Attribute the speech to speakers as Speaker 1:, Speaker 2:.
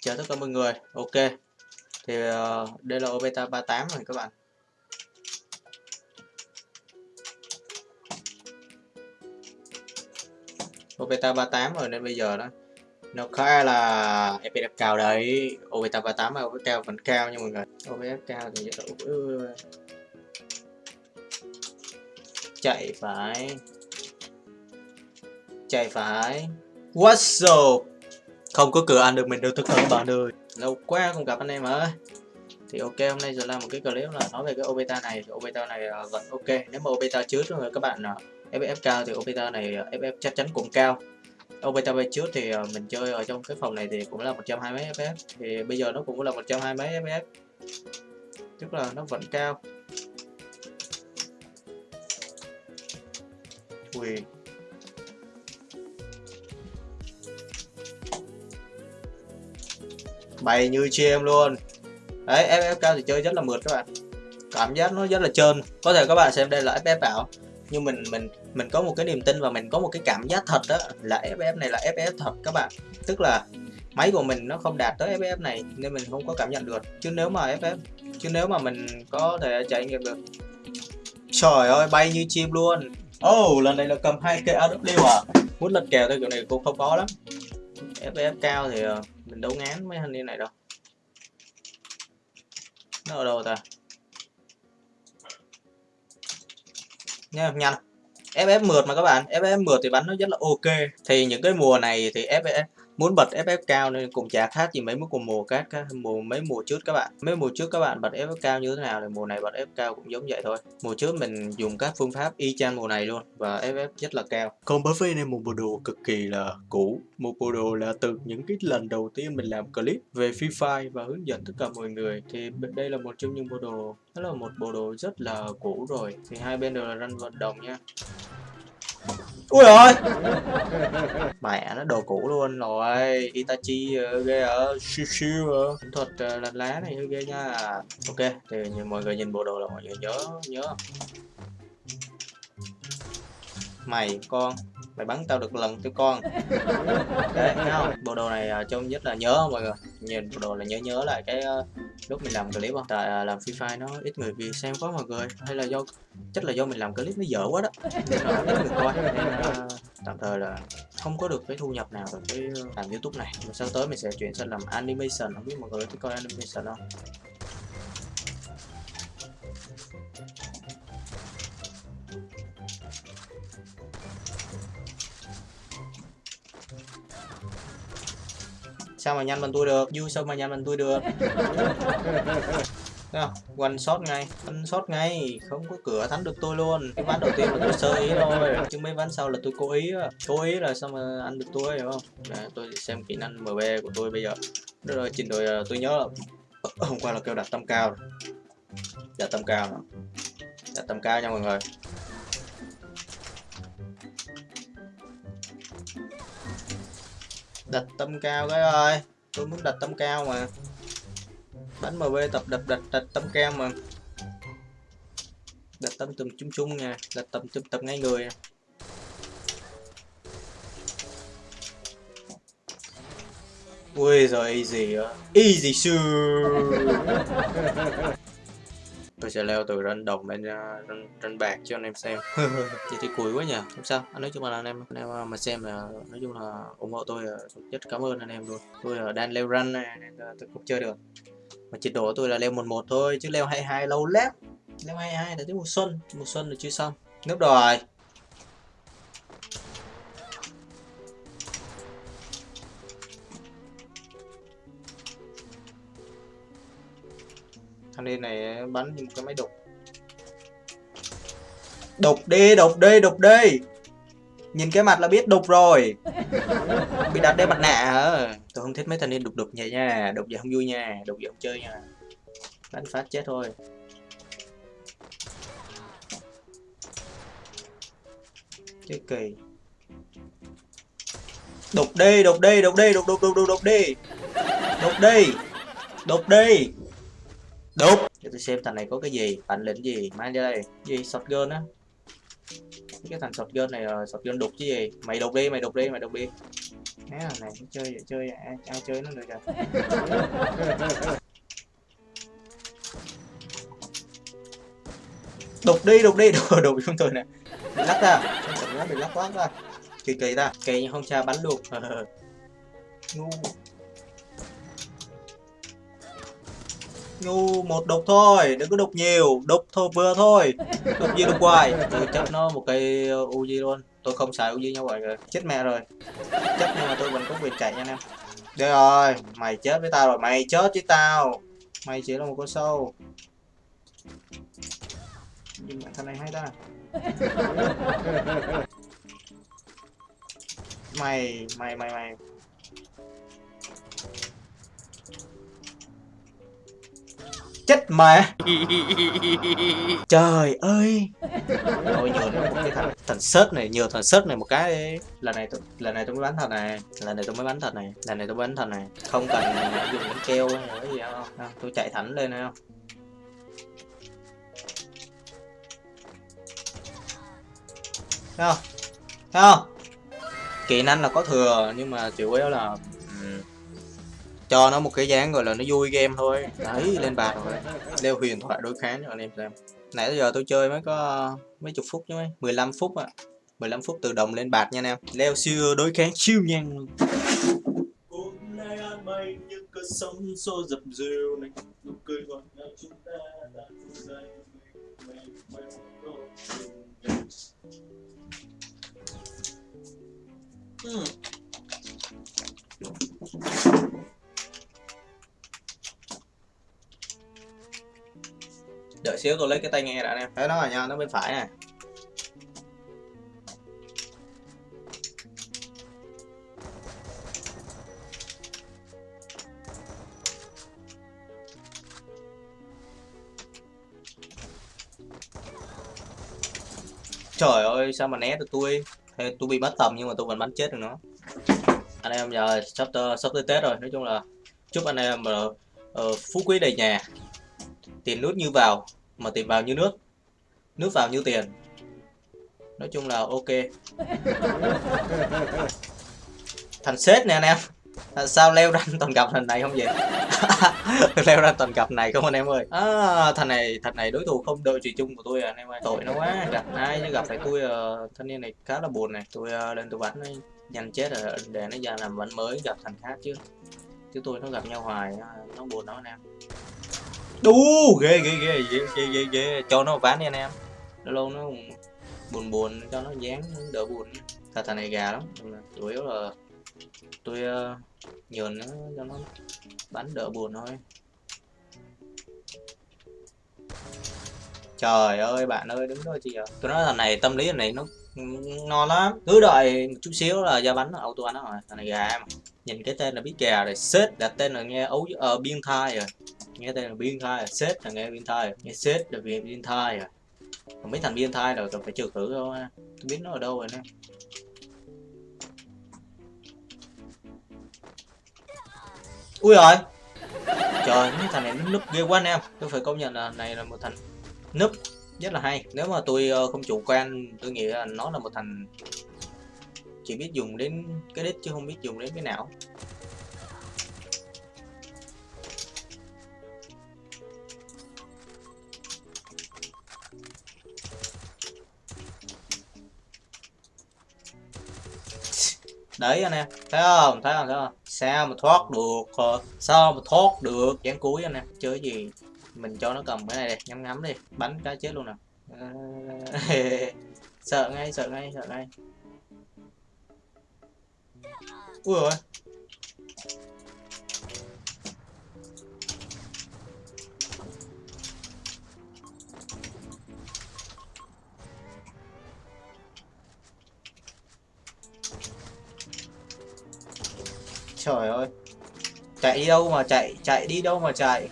Speaker 1: chào tất cả mọi người. Ok. Thì uh, đây là Obeta 38 rồi các bạn. Obeta 38 rồi nên bây giờ đó nó khá là FPS cao đấy. Obeta 38 mà OBF cao vẫn cao nha mọi người. OBF cao thì rất là chạy phải. Chạy phải. What's up? Không có cửa ăn được mình đâu thức cả các bạn ơi. Lâu quá không gặp anh em ơi thì ok hôm nay giờ làm một cái clip là nói về cái obeta này. Thì obeta này uh, vẫn ok. Nếu mà obeta trước rồi các bạn à, uh, FF cao thì obeta này à, uh, FF chắc chắn cũng cao. Obeta về trước thì uh, mình chơi ở trong cái phòng này thì cũng là 120 mấy FF thì bây giờ nó cũng là 120 mấy FF tức là nó vẫn cao. Ui, bay như chim luôn. Đấy FF cao thì chơi rất là mượt các bạn. Cảm giác nó rất là trơn. Có thể các bạn xem đây là FF ảo nhưng mình mình mình có một cái niềm tin và mình có một cái cảm giác thật đó, là FF này là FF thật các bạn. Tức là máy của mình nó không đạt tới FF này nên mình không có cảm nhận được. Chứ nếu mà FF chứ nếu mà mình có thể trải nghiệm được. Trời ơi, bay như chim luôn. Oh lần này là cầm hai cây AW à? Muốn lật kèo theo kiểu này cũng không có lắm. FF cao thì ờ, mình đấu ngán mấy thanh niên này đâu. Nó ở đâu ta? Nha, nhanh. FF mượt mà các bạn. FF mượt thì bắn nó rất là ok. Thì những cái mùa này thì FF muốn bật FF cao nên cũng chả khác gì mấy mức cùng mùa các mùa, mấy mùa trước các bạn. Mấy mùa trước các bạn bật FF cao như thế nào thì mùa này bật FF cao cũng giống vậy thôi. Mùa trước mình dùng các phương pháp y chang mùa này luôn và FF rất là cao. Còn bởi vì này một bộ đồ cực kỳ là cũ. Một bộ đồ là từ những cái lần đầu tiên mình làm clip về Free Fire và hướng dẫn tất cả mọi người thì đây là một trong những bộ đồ, đó là một bộ đồ rất là cũ rồi. Thì hai bên đều là ranh vận động nha ui ơi mẹ nó đồ cũ luôn rồi. Itachi uh, ghê ở siêu siêu thuật uh, lá này ghê nha. Ok thì mọi người nhìn bộ đồ là mọi người nhớ nhớ mày con. Mày bắn tao được lần cho con. Đấy thấy không? Bộ đồ này uh, trông nhất là nhớ không mọi người. Nhìn bộ đồ là nhớ nhớ lại cái uh, lúc mình làm clip không? Tại uh, làm free fire nó ít người vì xem quá mọi người. Hay là do chắc là do mình làm clip nó dở quá đó. Nó ít người coi. Nên uh, tạm thời là không có được cái thu nhập nào từ cái làm youtube này. Mà sau tới mình sẽ chuyển sang làm animation. Không biết mọi người thích coi animation không? Sao mà nhanh bằng tôi được vui sao mà nhanh bằng tôi được Thấy không? One shot ngay, one shot ngay, không có cửa thắng được tôi luôn. Cái ván đầu tiên là tôi sơ ý thôi, chứ mấy ván sau là tôi cố ý Cố ý là sao mà ăn được tôi hiểu không? Để tôi xem kỹ năng MB của tôi bây giờ. Đó rồi, trình độ tôi nhớ là hôm qua là kêu đặt tâm cao. Đặt tâm cao. Đặt tâm cao nha mọi người. Đặt tâm cao cái ơi. Tôi muốn đặt tâm cao mà. Bánh mb tập đập đặt đặt tâm cao mà. Đặt tâm tùm chung chung nha. Đặt tâm tùm tập ngay người à. ui rồi easy easy sure tôi sẽ leo từ ranh đồng lên uh, ranh, ranh bạc cho anh em xem. Vậy thì cùi quá nhỉ không sao. Anh nói chung là anh em anh em mà xem là nói chung là ủng hộ tôi rất cảm ơn anh em luôn. Tôi đang leo ranh này nên tôi cũng chơi được. Mà trình độ tôi là leo một một thôi chứ leo 22 lâu lắm. Leo 22 là tới mùa xuân. Mùa xuân là chưa xong. Nước rồi thằng điên này bắn như một cái máy đục đục đi đục đi đục đi nhìn cái mặt là biết đục rồi. Bị đặt đây mặt nạ hả? Tôi không thích mấy thằng điên đục đục vậy nha. Đục vậy không vui nha. Đục vậy không chơi nha. Đánh phát chết thôi. Chết kỳ. Đục đi đục đi đục đi đục đục đục đục đục đi đục đi đục đi Đúng. Để tôi xem thằng này có cái gì Bản lĩnh gì Mang ra đây. Gì? Shotgun á. Cái thằng shotgun này là shotgun đục chứ gì? Mày đục đi mày đục đi mày đục đi. Nè, này chơi vậy chơi vậy ai, ai chơi nó được rồi đục đi đục đi. Đục đục chúng tôi nè. Bị lắc ra nó bị lắc quá. Ra kỳ kỳ ta. Kỳ nhưng không cha bắn luôn. Ngu ngu một đục thôi đừng có đục nhiều đục thôi vừa thôi. Đục gì đục hoài? Tôi chấp nó một cây uzi luôn. Tôi không xài uzi như vậy rồi chết mẹ rồi. Chết nhưng mà tôi vẫn có quyền chạy nha anh em. Đây rồi mày chết với tao rồi. Mày chết với tao. Mày chỉ là một con sâu. Nhưng mà thằng này hay ta. Mày mày mày mày chết mẹ. Trời ơi. Nhường nó một cái thằng thằng sớt này nhiều thằng sớt này một cái đi. Lần này tôi lần này tôi mới bắn thật này lần này tôi mới bắn thật này lần này tôi bắn thật này không cần dùng những keo hay là cái gì đâu. À, tôi chạy thẳng lên này không thấy không? Thấy không? Kỹ năng là có thừa nhưng mà chủ yếu là cho nó một cái dáng gọi là nó vui game thôi đấy lên bạc rồi leo huyền thoại đối kháng cho anh em xem nãy giờ tôi chơi mới có mấy chục phút chứ mấy 15 phút ạ à. 15 phút từ đồng lên bạc nha anh em leo siêu đối kháng siêu nhanh luôn sóng xô dập dìu này nụ cười ngọt ngào chúng ta đã dậy mình Hmm. Đợi xíu tôi lấy cái tai nghe đã nè. Thấy nó rồi nha, nó bên phải nè. Trời ơi, sao mà né được tôi? Thế tôi bị mất tầm nhưng mà tôi vẫn bắn chết được nó. Anh em giờ sắp sắp tới Tết rồi Nói chung là chúc anh em uh, uh, phú quý đầy nhà. Tiền nước như vào Mà tiền vào như nước. Nước vào như tiền. Nói chung là ok. Thành sếp nè anh em. Sao leo ra toàn cặp thằng này không vậy? Leo ra toàn cặp này không anh em ơi? À, thằng này thằng này đối thủ không đội trì chung của tôi à, anh em ơi. Tội nó quá. Gặp ai chứ gặp phải tôi uh, thanh niên này khá là buồn này. Tôi uh, lên tôi bắn nhanh chết rồi để nó ra làm bắn mới gặp thằng khác chứ. Chứ tôi nó gặp nhau hoài nó buồn đó anh em đu ghê ghê ghê ghê ghê ghê, ghê. cho nó ván đi anh em. Nó lâu nó buồn buồn cho nó dán đỡ buồn. Thằng thằng này gà lắm. Chủ yếu là tôi uh, nhường nó cho nó bắn đỡ buồn thôi. Trời ơi bạn ơi đứng đó chị ạ. Tôi nói thằng này tâm lý thằng này nó ngon lắm. Cứ đợi một chút xíu là ra bắn auto bắn rồi. Thằng này gà mà nhìn cái tên là biết gà rồi. Sếp đặt tên là nghe ấu uh, biên thai rồi nghe tên là biên thai à? sếp là nghe biên thai à? nghe sếp là vì biên thai à? Còn mấy thằng biên thai rồi cần phải trừ khử đâu ha. Tôi biết nó ở đâu rồi nè. Ui rồi trời, mấy thằng này nó núp ghê quá anh em. Tôi phải công nhận là này là một thằng núp rất là hay. Nếu mà tôi ờ, không chủ quan, tôi nghĩ là nó là một thằng chỉ biết dùng đến cái đít chứ không biết dùng đến cái não. Đấy, anh em. Thấy không? Thấy không? Thấy không? Sao mà thoát được ờ, sao mà thoát được? Dán cuối anh em. Chơi gì? Mình cho nó cầm cái này đi. Nhắm ngắm đi. Bắn cái chết luôn nè. Sợ ngay sợ ngay sợ ngay. Ui rồi trời ơi. Chạy đi đâu mà chạy chạy đi đâu mà chạy?